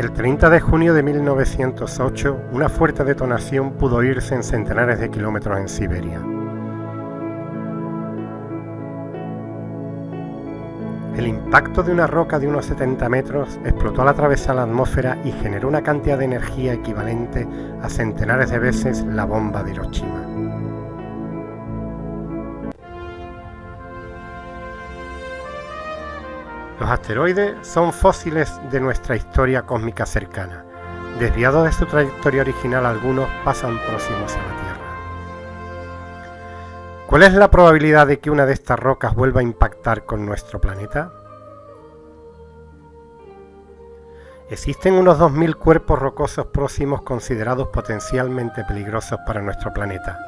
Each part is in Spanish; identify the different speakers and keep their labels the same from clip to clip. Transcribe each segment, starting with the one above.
Speaker 1: El 30 de junio de 1908, una fuerte detonación pudo oírse en centenares de kilómetros en Siberia. El impacto de una roca de unos 70 metros explotó al atravesar la atmósfera y generó una cantidad de energía equivalente a centenares de veces la bomba de Hiroshima. Los asteroides son fósiles de nuestra historia cósmica cercana. Desviados de su trayectoria original, algunos pasan próximos a la Tierra. ¿Cuál es la probabilidad de que una de estas rocas vuelva a impactar con nuestro planeta? Existen unos 2.000 cuerpos rocosos próximos considerados potencialmente peligrosos para nuestro planeta.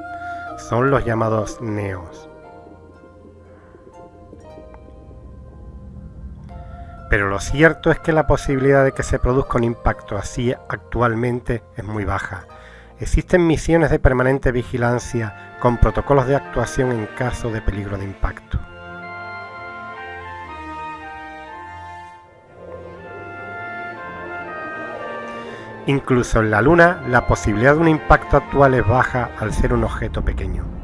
Speaker 1: Son los llamados NEOS. Pero lo cierto es que la posibilidad de que se produzca un impacto así actualmente es muy baja. Existen misiones de permanente vigilancia con protocolos de actuación en caso de peligro de impacto. Incluso en la Luna, la posibilidad de un impacto actual es baja al ser un objeto pequeño.